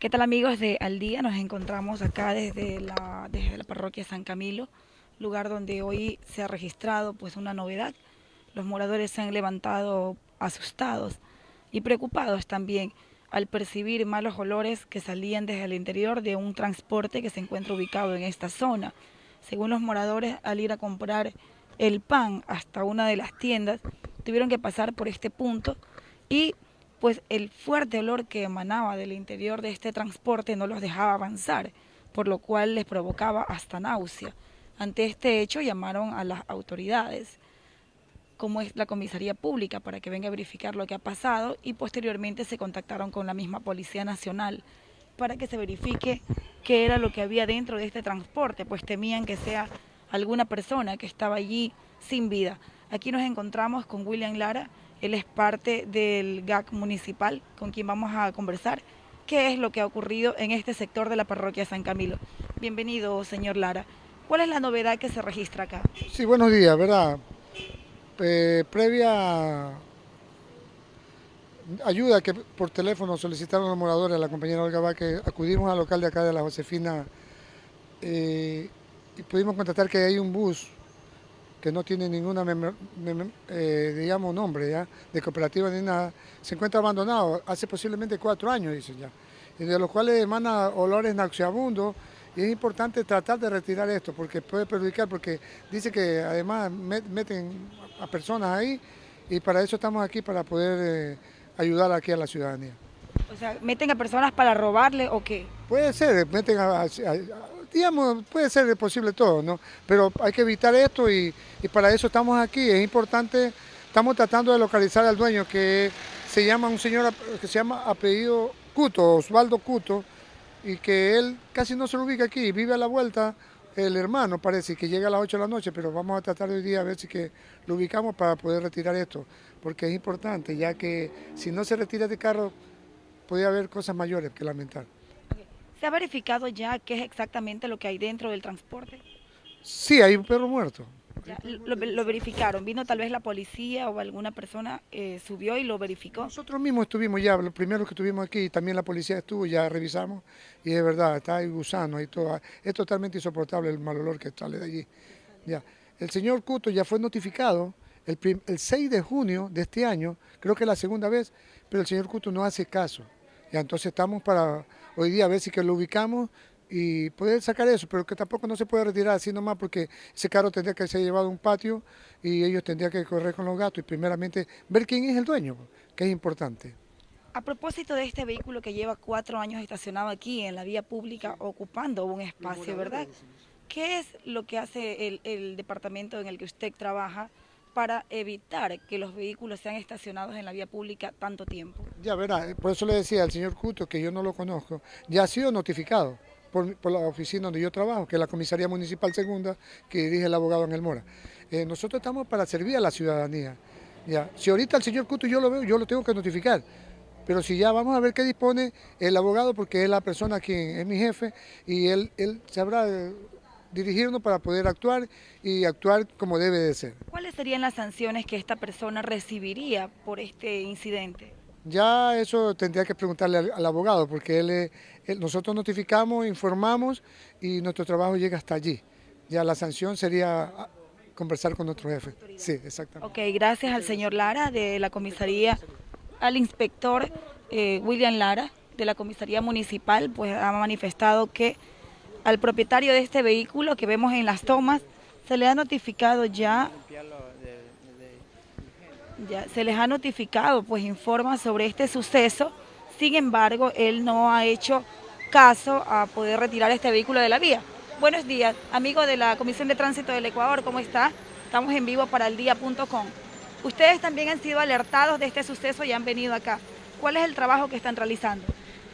¿Qué tal amigos de Al Día? Nos encontramos acá desde la, desde la parroquia San Camilo, lugar donde hoy se ha registrado pues una novedad. Los moradores se han levantado asustados y preocupados también al percibir malos olores que salían desde el interior de un transporte que se encuentra ubicado en esta zona. Según los moradores, al ir a comprar el pan hasta una de las tiendas, tuvieron que pasar por este punto y pues el fuerte olor que emanaba del interior de este transporte no los dejaba avanzar, por lo cual les provocaba hasta náusea. Ante este hecho llamaron a las autoridades, como es la comisaría pública, para que venga a verificar lo que ha pasado y posteriormente se contactaron con la misma Policía Nacional para que se verifique qué era lo que había dentro de este transporte, pues temían que sea alguna persona que estaba allí sin vida. Aquí nos encontramos con William Lara, él es parte del GAC municipal con quien vamos a conversar qué es lo que ha ocurrido en este sector de la parroquia San Camilo. Bienvenido, señor Lara. ¿Cuál es la novedad que se registra acá? Sí, buenos días, ¿verdad? Eh, previa ayuda que por teléfono solicitaron los moradores, la compañera Olga que acudimos al local de acá de la Josefina eh, y pudimos constatar que hay un bus que no tiene ninguna, eh, digamos, nombre ya, de cooperativa ni nada, se encuentra abandonado hace posiblemente cuatro años, dicen ya, y de los cuales emana olores nauseabundos, y es importante tratar de retirar esto, porque puede perjudicar, porque dice que además meten a personas ahí, y para eso estamos aquí, para poder eh, ayudar aquí a la ciudadanía. O sea, ¿meten a personas para robarle o qué? Puede ser, meten a digamos, puede ser posible todo, ¿no? Pero hay que evitar esto y, para eso estamos aquí. Es importante, estamos tratando de localizar al dueño que se llama un señor que se llama apellido Cuto, Osvaldo Cuto, y que él casi no se lo ubica aquí, vive a la vuelta el hermano parece que llega a las 8 de la noche, pero vamos a tratar hoy día a ver si que lo ubicamos para poder retirar esto, porque es importante, ya que si no se retira de carro, puede haber cosas mayores que lamentar. ¿Se ha verificado ya qué es exactamente lo que hay dentro del transporte? Sí, hay un perro muerto. lo, verificaron, vino tal vez la policía o alguna persona eh, subió y lo verificó. Nosotros mismos estuvimos ya, los primeros que estuvimos aquí, también la policía estuvo, ya revisamos y es verdad, está ahí gusano y todo, es totalmente insoportable el mal olor que sale de allí. Ya. El señor Cuto ya fue notificado el, el 6 de junio de este año, creo que es la segunda vez, pero el señor Cuto no hace caso. Ya, entonces estamos para hoy día a ver si que lo ubicamos y poder sacar eso, pero que tampoco no se puede retirar así nomás porque ese carro tendría que ser llevado a un patio y ellos tendrían que correr con los gatos y primeramente ver quién es el dueño, que es importante. A propósito de este vehículo que lleva cuatro años estacionado aquí en la vía pública ocupando un espacio, ¿verdad? ¿Qué es lo que hace el, el departamento en el que usted trabaja para evitar que los vehículos sean estacionados en la vía pública tanto tiempo. Ya verá, por eso le decía al señor Cuto, que yo no lo conozco, ya ha sido notificado por, la oficina donde yo trabajo, que es la Comisaría Municipal Segunda, que dirige el abogado Ángel Mora. Eh, nosotros estamos para servir a la ciudadanía. Ya. Si ahorita el señor Cuto yo lo veo, yo lo tengo que notificar. Pero si ya vamos a ver qué dispone el abogado, porque es la persona quien es mi jefe, y él, él sabrá dirigirnos para poder actuar y actuar como debe de ser. ¿Cuáles serían las sanciones que esta persona recibiría por este incidente? Ya eso tendría que preguntarle al, abogado, porque él, nosotros notificamos, informamos y nuestro trabajo llega hasta allí. Ya la sanción sería ah, conversar con nuestro jefe. Sí, exactamente. Ok, gracias al señor Lara de la comisaría, al inspector eh, William Lara de la comisaría municipal, pues ha manifestado que al propietario de este vehículo que vemos en las tomas, se le ha notificado ya, ya se les ha notificado, pues informa sobre este suceso, sin embargo, él no ha hecho caso a poder retirar este vehículo de la vía. Buenos días, amigo de la Comisión de Tránsito del Ecuador, ¿cómo está? Estamos en vivo para el día.com. Ustedes también han sido alertados de este suceso y han venido acá. ¿Cuál es el trabajo que están realizando?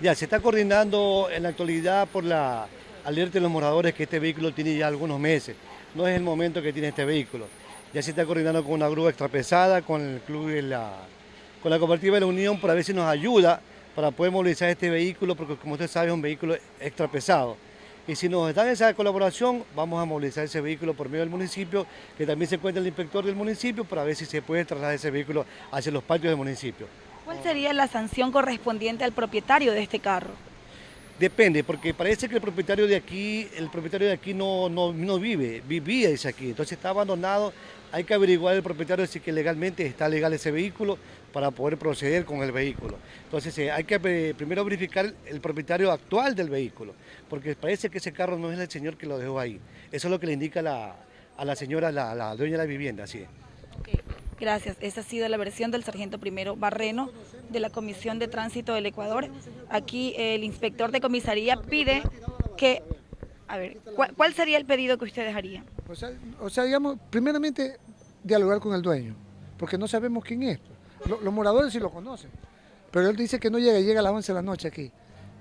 Ya, se está coordinando en la actualidad por la alerte a los moradores que este vehículo tiene ya algunos meses. No es el momento que tiene este vehículo. Ya se está coordinando con una grúa extrapesada, con el club de la, con la cooperativa de la Unión para ver si nos ayuda para poder movilizar este vehículo, porque como usted sabe es un vehículo extrapesado. Y si nos dan esa colaboración, vamos a movilizar ese vehículo por medio del municipio, que también se encuentra el inspector del municipio, para ver si se puede trasladar ese vehículo hacia los patios del municipio. ¿Cuál sería la sanción correspondiente al propietario de este carro? Depende, porque parece que el propietario de aquí, el propietario de aquí no, no, no vive, vivía dice aquí, entonces está abandonado, hay que averiguar el propietario si que legalmente está legal ese vehículo para poder proceder con el vehículo. Entonces eh, hay que eh, primero verificar el propietario actual del vehículo, porque parece que ese carro no es el señor que lo dejó ahí. Eso es lo que le indica a la señora, la, dueña de la vivienda, sí. Gracias. Esa ha sido la versión del sargento primero Barreno de la Comisión de Tránsito del Ecuador. Aquí el inspector de comisaría pide que... A ver, ¿cuál, sería el pedido que ustedes harían? O sea, digamos, primeramente dialogar con el dueño, porque no sabemos quién es. Los, moradores sí lo conocen, pero él dice que no llega, llega a las 11 de la noche aquí.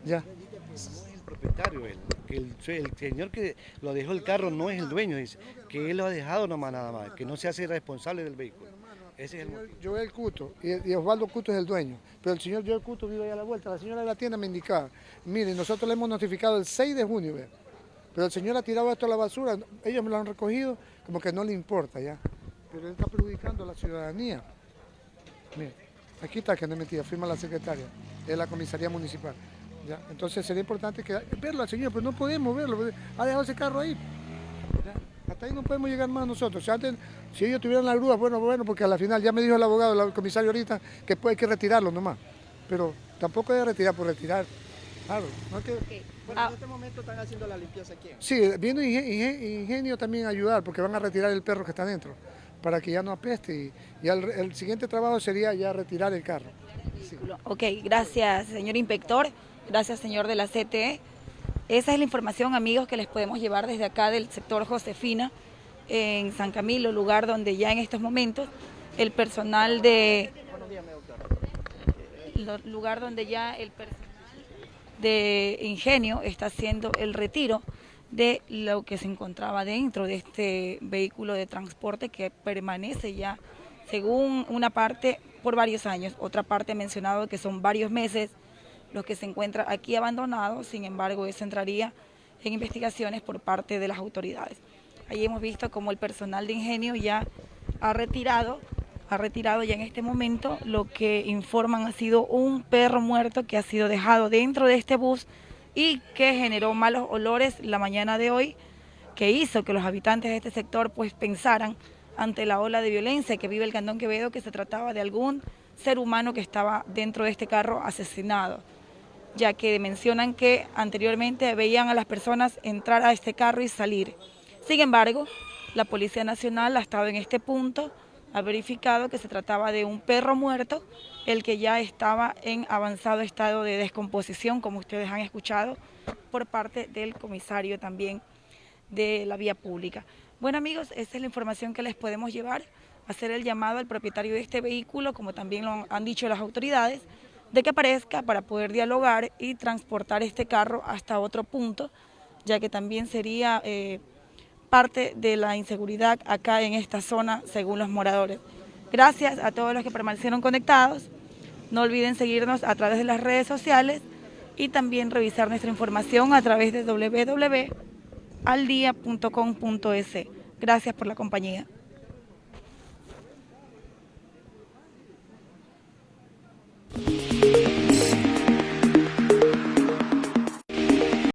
Ya. No es el propietario él, que el, señor que lo dejó el carro no es el dueño, dice, que él lo ha dejado nomás nada más, que no se hace responsable del vehículo. Ese es el Joel Cuto, y, Osvaldo Cuto es el dueño, pero el señor Joel Cuto vive ahí a la vuelta. La señora de la tienda me indicaba, mire, nosotros le hemos notificado el 6 de junio, pero el señor ha tirado esto a la basura, ellos me lo han recogido, como que no le importa ya, pero él está perjudicando a la ciudadanía. Mire, aquí está que no es mentira, firma la secretaria de la comisaría municipal. ¿ya? Entonces sería importante que, verlo al señor, pero no podemos verlo, ha dejado ese carro ahí. Hasta ahí no podemos llegar más nosotros. Si, antes, si ellos tuvieran la grúa, bueno, bueno, porque a la final ya me dijo el abogado, el comisario ahorita, que puede que retirarlo nomás. Pero tampoco debe retirar por retirar. Claro, no que... Bueno, en este momento están haciendo la limpieza aquí. Sí, viene ingenio, también a ayudar, porque van a retirar el perro que está dentro, para que ya no apeste. Y, el, siguiente trabajo sería ya retirar el carro. Ok, gracias, señor inspector. Gracias, señor de la CTE. Esa es la información, amigos, que les podemos llevar desde acá del sector Josefina, en San Camilo, lugar donde ya en estos momentos el personal de... lugar donde ya el personal de Ingenio está haciendo el retiro de lo que se encontraba dentro de este vehículo de transporte que permanece ya, según una parte, por varios años. Otra parte ha mencionado que son varios meses lo que se encuentra aquí abandonado, sin embargo eso entraría en investigaciones por parte de las autoridades. Ahí hemos visto como el personal de ingenio ya ha retirado, ha retirado ya en este momento lo que informan ha sido un perro muerto que ha sido dejado dentro de este bus y que generó malos olores la mañana de hoy, que hizo que los habitantes de este sector pues pensaran ante la ola de violencia que vive el Cantón Quevedo que se trataba de algún ser humano que estaba dentro de este carro asesinado ya que mencionan que anteriormente veían a las personas entrar a este carro y salir. Sin embargo, la Policía Nacional ha estado en este punto, ha verificado que se trataba de un perro muerto, el que ya estaba en avanzado estado de descomposición, como ustedes han escuchado, por parte del comisario también de la vía pública. Bueno amigos, esta es la información que les podemos llevar, hacer el llamado al propietario de este vehículo, como también lo han dicho las autoridades, de que aparezca para poder dialogar y transportar este carro hasta otro punto, ya que también sería eh, parte de la inseguridad acá en esta zona, según los moradores. Gracias a todos los que permanecieron conectados. No olviden seguirnos a través de las redes sociales y también revisar nuestra información a través de www.aldia.com.es. Gracias por la compañía.